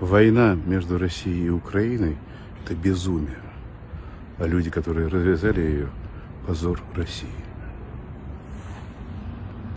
Война между Россией и Украиной – это безумие. А люди, которые развязали ее – позор России.